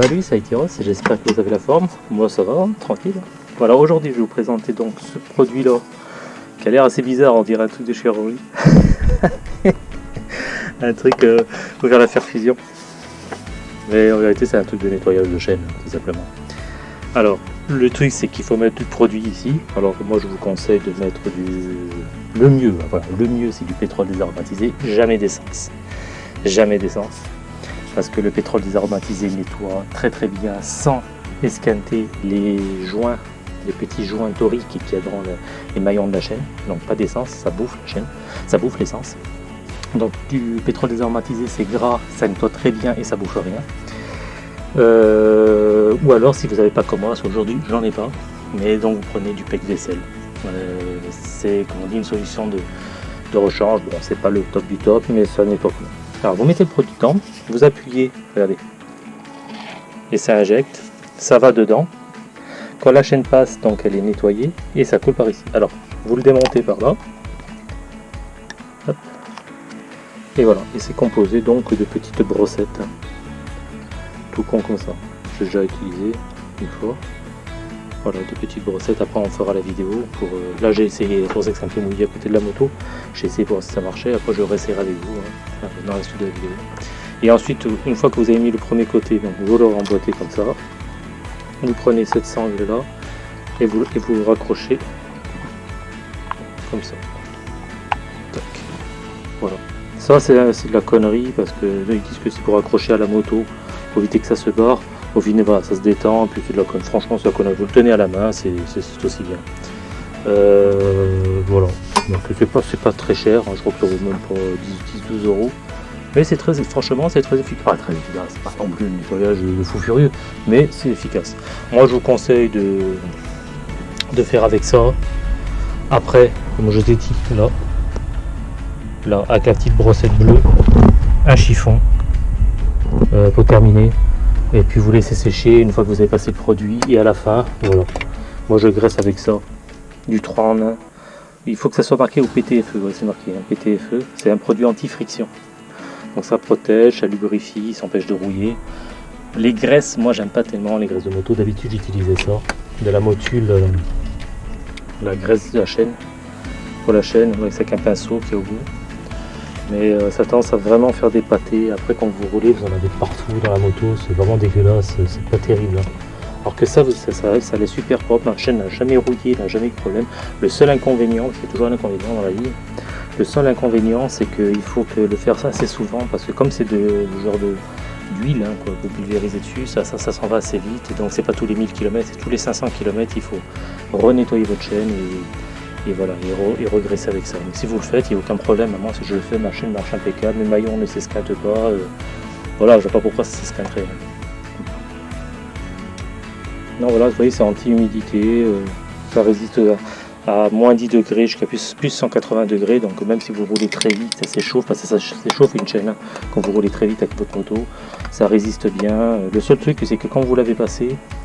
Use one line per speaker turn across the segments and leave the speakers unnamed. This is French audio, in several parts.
Salut, c'est Aitiros et j'espère que vous avez la forme. Moi ça va, tranquille. Voilà, aujourd'hui je vais vous présenter donc ce produit là qui a l'air assez bizarre, on dirait un truc de chirurgie. un truc euh, pour faire la fusion. Mais en vérité c'est un truc de nettoyage de chaîne, tout simplement. Alors, le truc c'est qu'il faut mettre du produit ici. Alors moi je vous conseille de mettre du... Le mieux, voilà, le mieux c'est du pétrole désaromatisé, jamais d'essence. Jamais d'essence parce que le pétrole désaromatisé nettoie très très bien sans esquinter les joints, les petits joints toriques qu'il y les maillons de la chaîne. Donc pas d'essence, ça bouffe la chaîne, ça bouffe l'essence. Donc du pétrole désaromatisé c'est gras, ça nettoie très bien et ça bouffe rien. Euh, ou alors si vous n'avez pas comme aujourd'hui j'en ai pas, mais donc vous prenez du pec vaisselle. Euh, c'est comme on dit une solution de, de rechange, bon c'est pas le top du top mais ça nettoie bien. Alors vous mettez le produit dedans, vous appuyez, regardez, et ça injecte, ça va dedans. Quand la chaîne passe, donc elle est nettoyée et ça coule par ici. Alors vous le démontez par là. Et voilà, et c'est composé donc de petites brossettes. Tout con comme ça. J'ai déjà utilisé une fois. Voilà, des petites brossettes. Après, on fera la vidéo. Euh, là, j'ai essayé, pour ça que c'est un peu mouillé à côté de la moto. J'ai essayé pour voir si ça marchait. Après, je réessayerai avec vous hein, dans la suite de la vidéo. Et ensuite, une fois que vous avez mis le premier côté, vous le remboîtez comme ça. Vous prenez cette sangle là et vous, et vous raccrochez comme ça. Voilà. Ça, c'est de la connerie parce que ils disent que c'est pour accrocher à la moto pour éviter que ça se barre. Au final, ça se détend, puis c'est de la. Franchement, c'est la. Vous le tenez à la main, c'est aussi bien. Euh, voilà. Donc c'est pas, pas très cher, hein. je crois que ça vaut même pas 10-12 euros. Mais c'est très, franchement, c'est très efficace. Pas très efficace, pas non plus un nettoyage de fou furieux, mais c'est efficace. Moi, je vous conseille de, de faire avec ça. Après, comme je t'ai dit, là, là, avec la petite brossette bleue, un chiffon euh, pour terminer et puis vous laissez sécher une fois que vous avez passé le produit et à la fin voilà. Moi je graisse avec ça. Du 3 en 1 il faut que ça soit marqué au PTFE c'est marqué hein, PTFE c'est un produit anti-friction. Donc ça protège ça lubrifie ça empêche de rouiller. Les graisses moi j'aime pas tellement les graisses de moto. D'habitude j'utilisais ça. De la motule euh, la graisse de la chaîne. Pour la chaîne avec un pinceau qui est au bout mais euh, ça tendance à vraiment faire des pâtés. Après, quand vous roulez, vous en avez partout dans la moto, c'est vraiment dégueulasse, c'est pas terrible. Hein. Alors que ça, ça, ça, ça allait super propre, ma chaîne n'a jamais rouillé, n'a jamais eu de problème. Le seul inconvénient, c'est toujours un inconvénient dans la vie, le seul inconvénient, c'est qu'il faut que le faire ça assez souvent, parce que comme c'est de genre d'huile, hein, vous pulvérisez dessus, ça, s'en va assez vite, donc c'est pas tous les 1000 km, c'est tous les 500 km, il faut renettoyer votre chaîne et et voilà, et, regresser avec ça. Mais si vous le faites, il n'y a aucun problème. Moi, si je le fais, ma chaîne marche impeccable, mes maillons ne s'esquintent pas. Euh, voilà, je ne sais pas pourquoi ça s'esquinterait. Non, voilà, vous voyez, c'est anti-humidité, euh, ça résiste à, moins 10 degrés jusqu'à plus, plus 180 degrés. Donc, même si vous roulez très vite, ça s'échauffe, parce que ça s'échauffe une chaîne. Hein. quand vous roulez très vite avec votre moto, ça résiste bien. Le seul truc, c'est que quand vous l'avez passé, euh,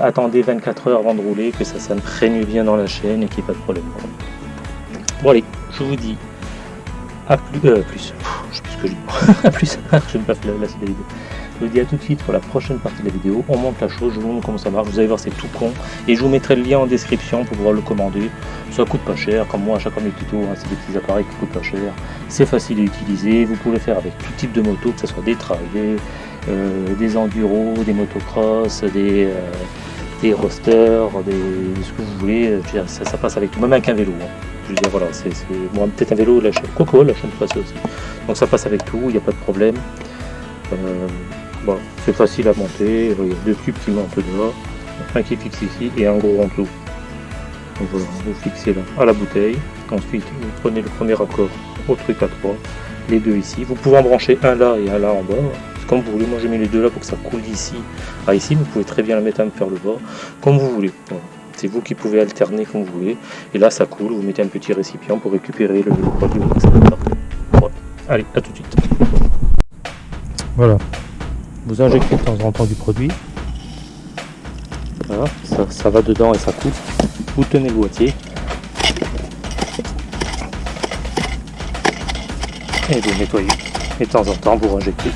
attendez 24 heures avant de rouler, que ça s'imprègne bien dans la chaîne et qu'il n'y ait pas de problème. Bon allez, je vous dis à plus, euh, plus, je sais plus ce que je dis, à plus, je ne pas la, suite de la vidéo. Je vous dis à tout de suite pour la prochaine partie de la vidéo. On monte la chose, je vous montre comment ça marche. Vous allez voir, c'est tout con. Et je vous mettrai le lien en description pour pouvoir le commander. Ça coûte pas cher, comme moi à chaque fois mes tutos, hein, c'est des petits appareils qui coûtent pas cher. C'est facile à utiliser. Vous pouvez le faire avec tout type de moto, que ce soit des euh, des enduros, des motocross, des, euh, des rosters, des, ce que vous voulez. ça, passe avec tout, même avec un vélo. Hein. Je veux dire, voilà, c'est bon, peut-être un vélo, la chaîne Coco, la chaîne passe aussi. Donc ça passe avec tout, il n'y a pas de problème. Euh, c'est facile à monter. Il y a deux tubes qui montent dehors, un qui fixe ici et un gros en dessous. Donc voilà, vous fixez là à la bouteille. Ensuite, vous prenez le premier accord au truc à trois, les deux ici. Vous pouvez en brancher un là et un là en bas comme vous voulez. Moi j'ai mis les deux là pour que ça coule d'ici à ici. Vous pouvez très bien la mettre un peu vers le bas, comme vous voulez. C'est vous qui pouvez alterner comme vous voulez. Et là ça coule, vous mettez un petit récipient pour récupérer le, produit. Allez, à tout de suite. Voilà. Vous injectez de temps en temps du produit. Voilà, ça, ça va dedans et ça coupe. Vous tenez le boîtier. Et vous nettoyez. Et de temps en temps vous injectez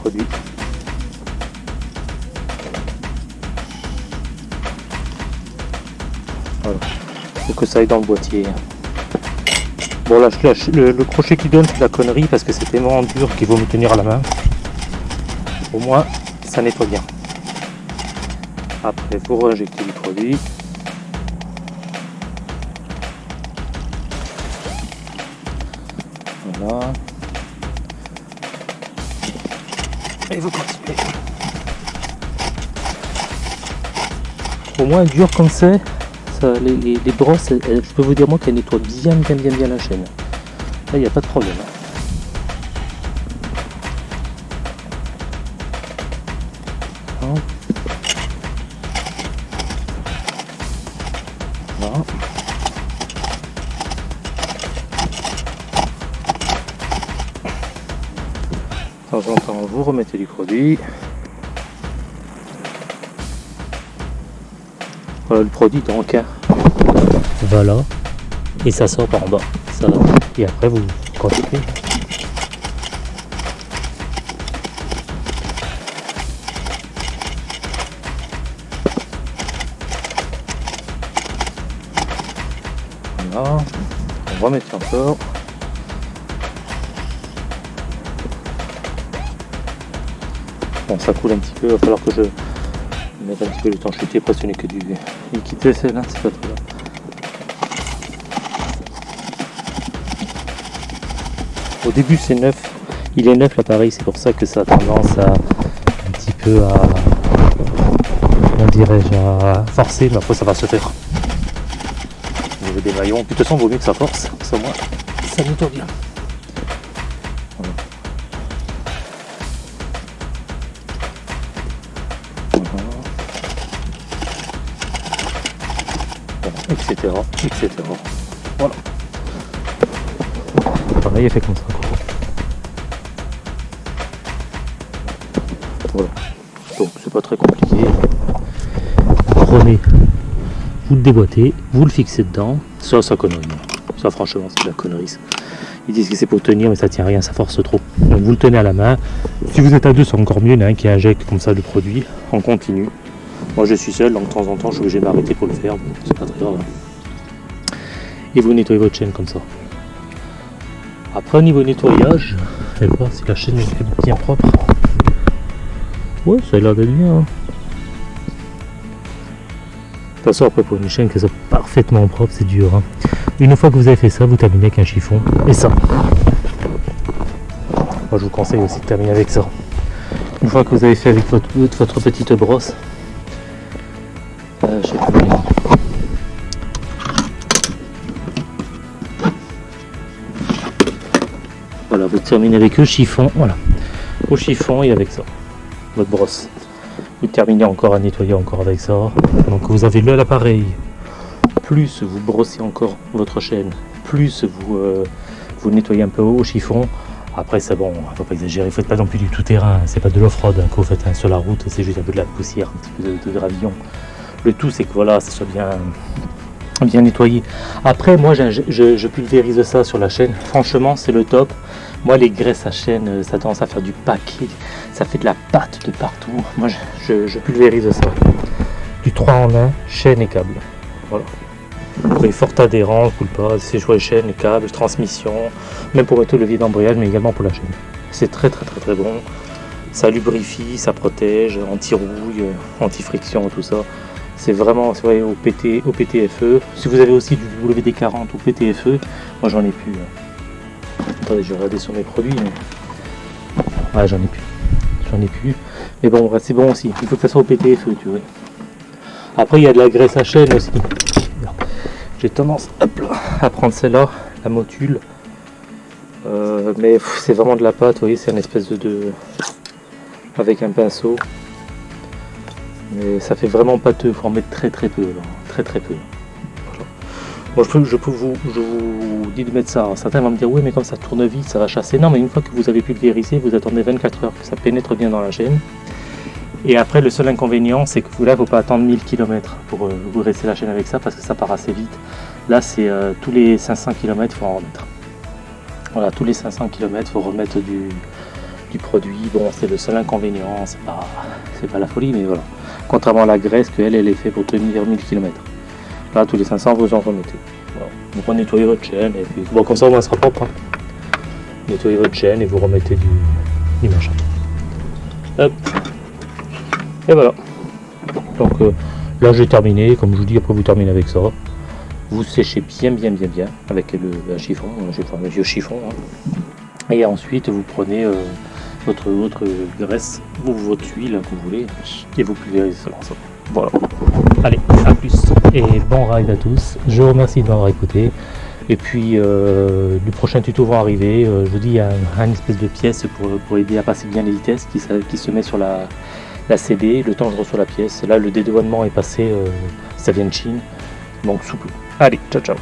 produit. Que ça aille dans le boîtier. Hein. Bon là, je le, le crochet qui donne c'est la connerie parce que c'est tellement dur qu'il vaut me tenir à la main. Au moins, ça nettoie bien. Après, pour injecter du produit, voilà. Au moins dur comme c'est, les, brosses, je peux vous dire moi qu'elles nettoient bien bien bien bien la chaîne. Là il n'y a pas de problème. Temps en temps, vous remettez du produit. Voilà le produit donc. Hein. Voilà. Et ça sort par en bas. Ça, et après vous continuez. Voilà. On va mettre encore. Ça coule un petit peu, il va falloir que je mette un petit peu le temps après ce n'est que du liquide vaisselle, hein, c'est pas. Au début c'est neuf, il est neuf l'appareil, c'est pour ça que ça a tendance à un petit peu à comment dirais-je à forcer, mais après ça va se faire. Au niveau des maillons, de toute façon vaut mieux que ça force, ça moins ça nettoie bien. Etc. etc. Voilà. Pareil, il fait comme ça. Voilà. Donc c'est pas très compliqué. Prenez, vous le déboîtez, vous le fixez dedans. Ça, ça connerie. Ça, franchement, c'est de la connerie. Ils disent que c'est pour tenir, mais ça tient rien, ça force trop. Donc vous le tenez à la main. Si vous êtes à deux, c'est encore mieux. Il y en a un qui injecte comme ça le produit en continu. Moi je suis seul, donc de temps en temps je suis obligé de m'arrêter pour le faire, c'est pas très grave. Et vous nettoyez votre chaîne comme ça. Après au niveau nettoyage, vais voir si la chaîne est bien propre. Ouais, ça a l'air d'être bien. Hein. De toute façon, après pour une chaîne qui soit parfaitement propre, c'est dur. Hein. Une fois que vous avez fait ça, vous terminez avec un chiffon. Et ça. Moi je vous conseille aussi de terminer avec ça. Une fois que vous avez fait avec votre, votre petite brosse, voilà, vous terminez avec le chiffon, voilà, au chiffon et avec ça, votre brosse. Vous terminez encore à nettoyer encore avec ça. Donc vous avez l'appareil, plus vous brossez encore votre chaîne, plus vous, euh, vous nettoyez un peu au chiffon. Après c'est bon, faut pas exagérer, ne faites pas non plus du tout terrain, c'est pas de l'off-road hein, que vous faites hein, sur la route, c'est juste un peu de la poussière, un petit peu de, de gravillon. Le tout, c'est que voilà, ça soit bien, bien nettoyé. Après, moi, je, pulvérise ça sur la chaîne. Franchement, c'est le top. Moi, les graisses à chaîne, euh, ça tendance à faire du paquet. Ça fait de la pâte de partout. Moi, je, pulvérise ça. Du 3 en 1, chaîne et câble. Voilà. est fort adhérent, coule pas, c'est jouer chaîne, câble, transmission, même pour mettre le levier d'embrayage, mais également pour la chaîne. C'est très très très très bon. Ça lubrifie, ça protège, anti-rouille, anti-friction, tout ça. C'est vraiment vrai, au, PT, au PTFE. Si vous avez aussi du WD-40 ou PTFE, moi j'en ai plus. Hein. Attendez, je vais regarder sur mes produits. Mais... Ouais, j'en ai plus. J'en ai plus. Mais bon, c'est bon aussi. Il faut que ça soit au PTFE, tu vois. Après, il y a de la graisse à chaîne aussi. J'ai tendance à prendre celle-là, la motule. Euh, mais c'est vraiment de la pâte, vous voyez, c'est une espèce de, de... avec un pinceau. Mais ça fait vraiment pâteux, il faut en mettre très très peu, très très peu. Moi je peux, vous, je vous dis de mettre ça. certains vont me dire oui mais comme ça tourne vite, ça va chasser. Non mais une fois que vous avez pulvérisé, vous attendez 24 heures que ça pénètre bien dans la chaîne. Et après le seul inconvénient c'est que là il ne faut pas attendre 1000 km pour euh, vous rester la chaîne avec ça parce que ça part assez vite. Là c'est euh, tous les 500 km il faut en remettre. Voilà, tous les 500 km il faut remettre du, du produit. Bon c'est le seul inconvénient, c'est pas, pas la folie mais voilà contrairement à la graisse qu'elle elle est faite pour tenir 1000 km. Là, tous les 500, vous en remettez. Donc on nettoie votre chaîne bon, comme ça, au moins, sera propre. Hein. Nettoyez votre chaîne et vous remettez du, machin. Et voilà. Donc euh, là, j'ai terminé. Comme je vous dis, après vous terminez avec ça. Vous séchez bien, bien, bien, bien avec le, chiffon, un chiffon, un vieux chiffon. hein. Et ensuite, vous prenez euh, votre, votre graisse ou votre huile que vous voulez et vous pulvérisez ça. Voilà. Allez, à plus et bon ride à tous. Je vous remercie de m'avoir écouté. Et puis euh, le prochain tuto va arriver. Euh, je vous dis, il y a un, un espèce de pièce pour, pour aider à passer bien les vitesses qui, se- met sur la, la CD. Le temps que je reçois la pièce. Là, le dédouanement est passé. euh, ça vient de Chine. Donc souple. Allez, ciao ciao.